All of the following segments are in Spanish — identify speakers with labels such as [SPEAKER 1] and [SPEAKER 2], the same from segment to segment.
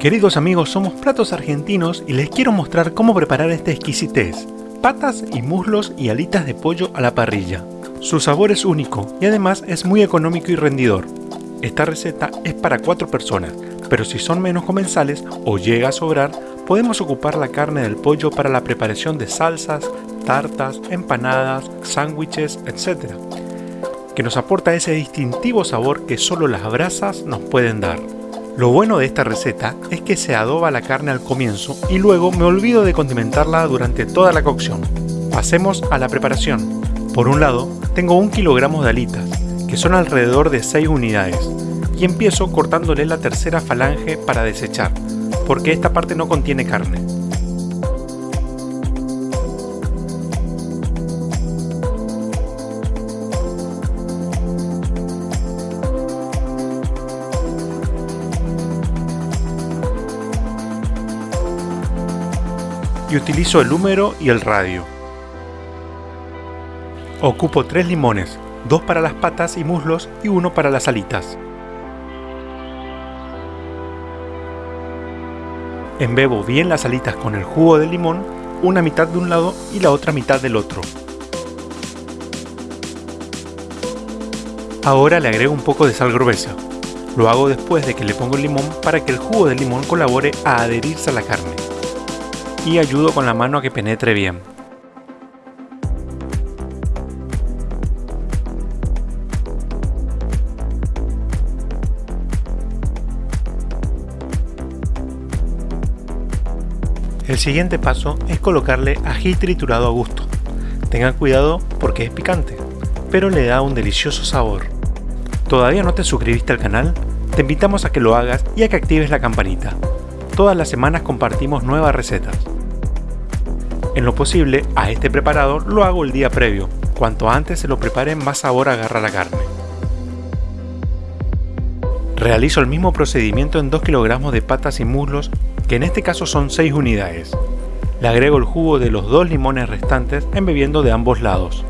[SPEAKER 1] Queridos amigos, somos Platos Argentinos y les quiero mostrar cómo preparar este exquisitez. Patas y muslos y alitas de pollo a la parrilla. Su sabor es único y además es muy económico y rendidor. Esta receta es para 4 personas, pero si son menos comensales o llega a sobrar, podemos ocupar la carne del pollo para la preparación de salsas, tartas, empanadas, sándwiches, etc. Que nos aporta ese distintivo sabor que solo las brasas nos pueden dar. Lo bueno de esta receta es que se adoba la carne al comienzo y luego me olvido de condimentarla durante toda la cocción. Pasemos a la preparación. Por un lado, tengo un kilogramo de alitas, que son alrededor de 6 unidades, y empiezo cortándole la tercera falange para desechar, porque esta parte no contiene carne. Y utilizo el húmero y el radio. Ocupo tres limones, dos para las patas y muslos y uno para las alitas. Embebo bien las alitas con el jugo de limón, una mitad de un lado y la otra mitad del otro. Ahora le agrego un poco de sal gruesa. Lo hago después de que le pongo el limón para que el jugo de limón colabore a adherirse a la carne y ayudo con la mano a que penetre bien. El siguiente paso es colocarle ají triturado a gusto. Tengan cuidado porque es picante, pero le da un delicioso sabor. ¿Todavía no te suscribiste al canal? Te invitamos a que lo hagas y a que actives la campanita. Todas las semanas compartimos nuevas recetas. En lo posible, a este preparado lo hago el día previo. Cuanto antes se lo prepare, más sabor agarra la carne. Realizo el mismo procedimiento en 2 kilogramos de patas y muslos, que en este caso son 6 unidades. Le agrego el jugo de los dos limones restantes embebiendo de ambos lados.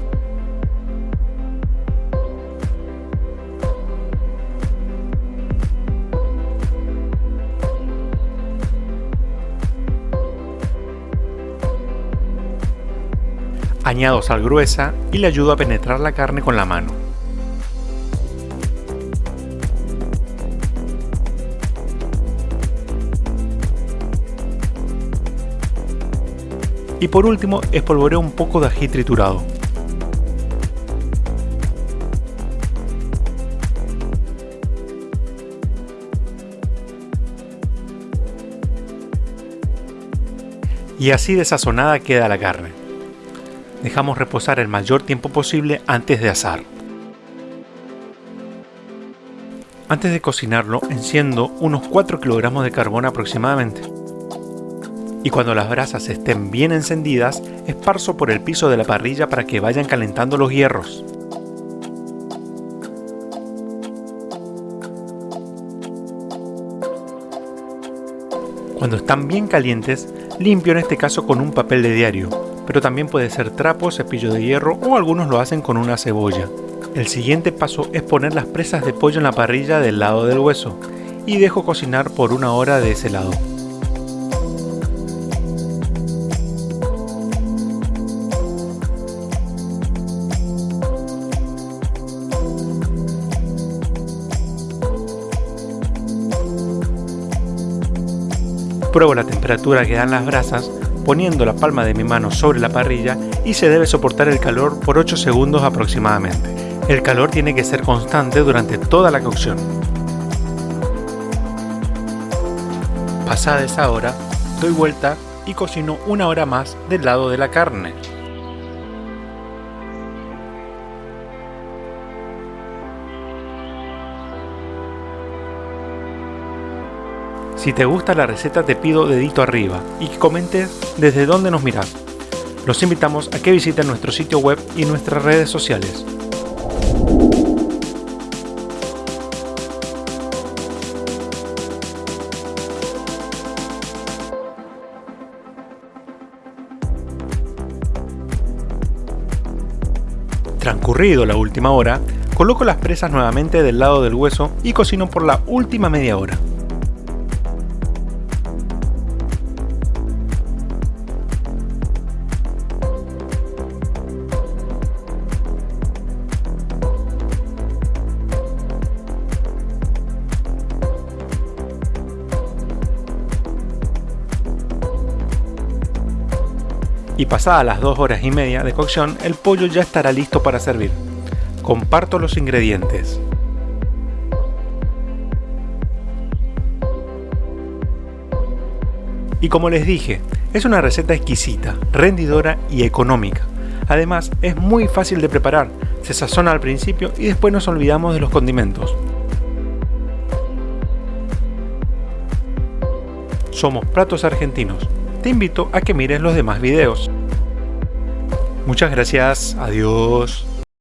[SPEAKER 1] Añado sal gruesa y le ayudo a penetrar la carne con la mano. Y por último espolvoreo un poco de ají triturado. Y así de sazonada queda la carne dejamos reposar el mayor tiempo posible antes de asar. Antes de cocinarlo, enciendo unos 4 kilogramos de carbón aproximadamente. Y cuando las brasas estén bien encendidas, esparzo por el piso de la parrilla para que vayan calentando los hierros. Cuando están bien calientes, limpio en este caso con un papel de diario, pero también puede ser trapo, cepillo de hierro o algunos lo hacen con una cebolla. El siguiente paso es poner las presas de pollo en la parrilla del lado del hueso y dejo cocinar por una hora de ese lado. Pruebo la temperatura que dan las brasas poniendo la palma de mi mano sobre la parrilla y se debe soportar el calor por 8 segundos aproximadamente. El calor tiene que ser constante durante toda la cocción. Pasada esa hora, doy vuelta y cocino una hora más del lado de la carne. Si te gusta la receta te pido dedito arriba y que comentes desde dónde nos miras. Los invitamos a que visiten nuestro sitio web y nuestras redes sociales. Transcurrido la última hora, coloco las presas nuevamente del lado del hueso y cocino por la última media hora. Y pasadas las 2 horas y media de cocción, el pollo ya estará listo para servir. Comparto los ingredientes. Y como les dije, es una receta exquisita, rendidora y económica. Además, es muy fácil de preparar, se sazona al principio y después nos olvidamos de los condimentos. Somos Platos Argentinos. Te invito a que mires los demás videos. Muchas gracias, adiós.